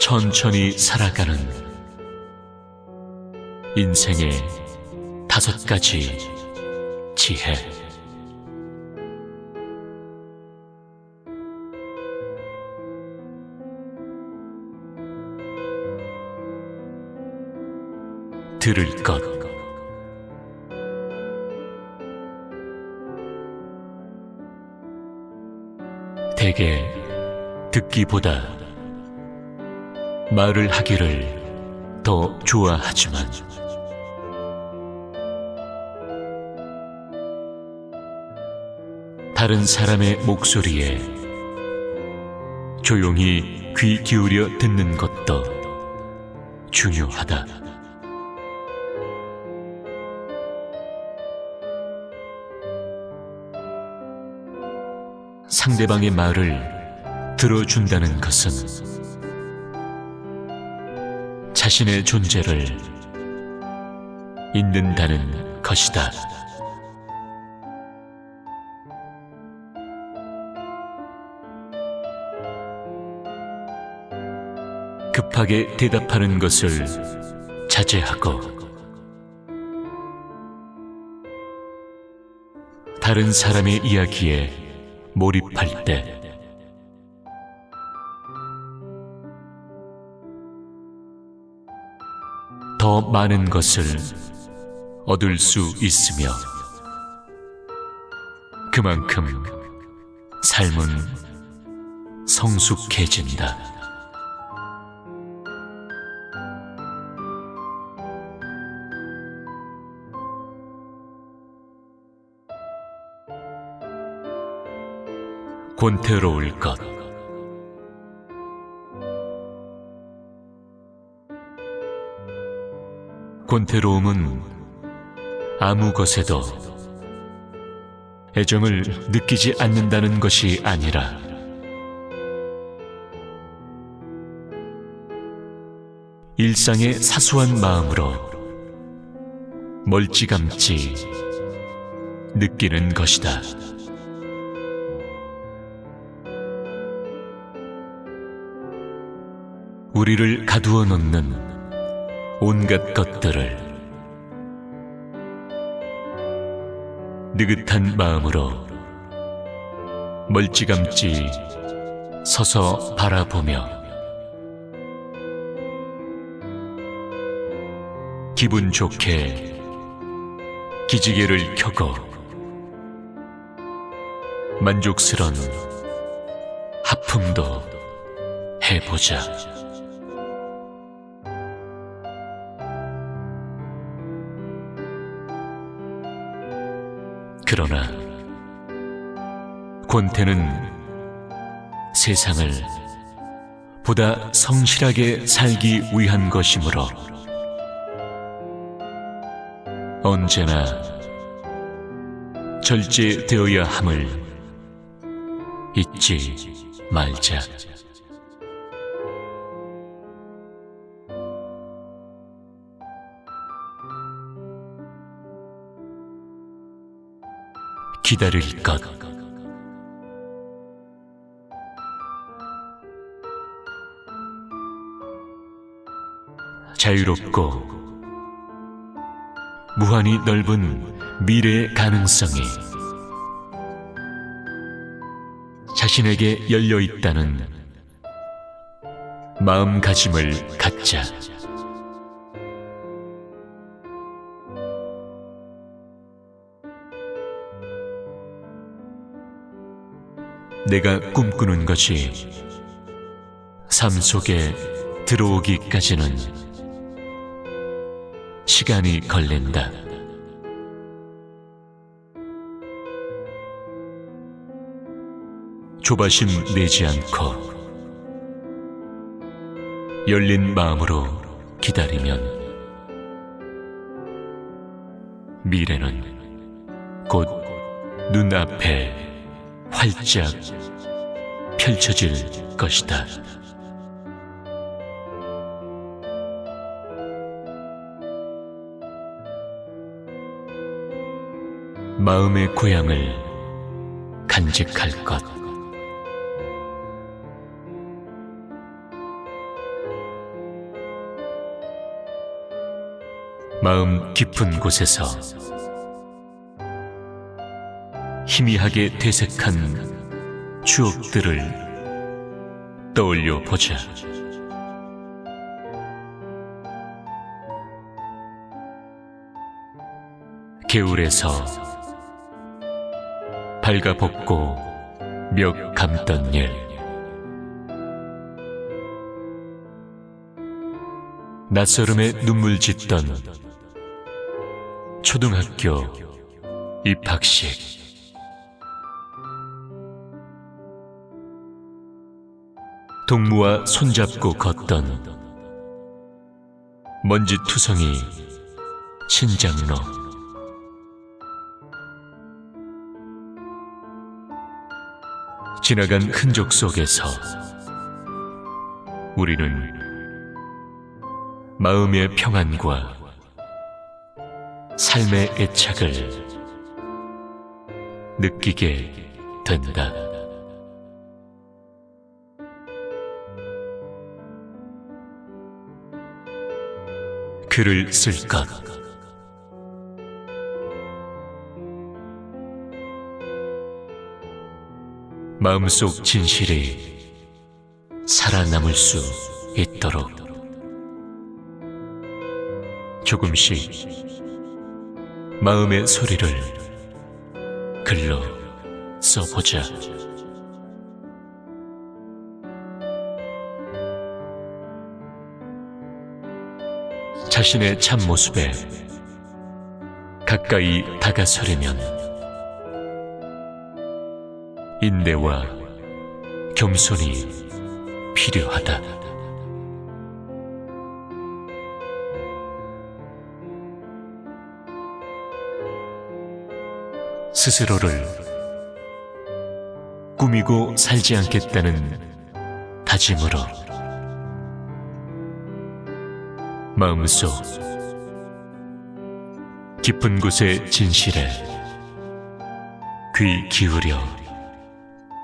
천천히 살아가는 인생의 다섯 가지 지혜. 들을 것. 대개 듣기보다 말을 하기를 더 좋아하지만 다른 사람의 목소리에 조용히 귀 기울여 듣는 것도 중요하다. 상대방의 말을 들어준다는 것은 자신의 존재를 잊는다는 것이다. 급하게 대답하는 것을 자제하고 다른 사람의 이야기에 몰입할 때 더 많은 것을 얻을 수 있으며 그만큼 삶은 성숙해진다. 권태로울 것. 권태로움은 아무 것에도 애정을 느끼지 않는다는 것이 아니라 일상의 사소한 마음으로 멀찌감치 느끼는 것이다. 우리를 가두어 놓는 온갖 것들을 느긋한 마음으로 멀찌감치 서서 바라보며 기분 좋게 기지개를 켜고 만족스런 하품도 해보자. 그러나 권태는 세상을 보다 성실하게 살기 위한 것이므로 언제나 절제되어야 함을 잊지 말자. 기다릴 것. 자유롭고 무한히 넓은 미래의 가능성이 자신에게 열려 있다는 마음가짐을 갖자. 내가 꿈꾸는 것이 삶 속에 들어오기까지는 시간이 걸린다. 조바심 내지 않고 열린 마음으로 기다리면 미래는 곧 눈앞에 활짝 펼쳐질 것이다. 마음의 고향을 간직할 것 마음 깊은 곳에서 희미하게 되색한 추억들을 떠올려 보자. 개울에서 발가벗고 멱 감던 일 낯설음에 눈물 짓던 초등학교 입학식 동무와 손잡고 걷던 먼지투성이 신장로 지나간 흔적 속에서 우리는 마음의 평안과 삶의 애착을 느끼게 된다. 글을 쓸 것. 마음속 진실이 살아남을 수 있도록 조금씩 마음의 소리를 글로 써보자. 자신의 참모습에 가까이 다가서려면 인내와 겸손이 필요하다. 스스로를 꾸미고 살지 않겠다는 다짐으로 마음속 깊은 곳의 진실에 귀 기울여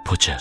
보자.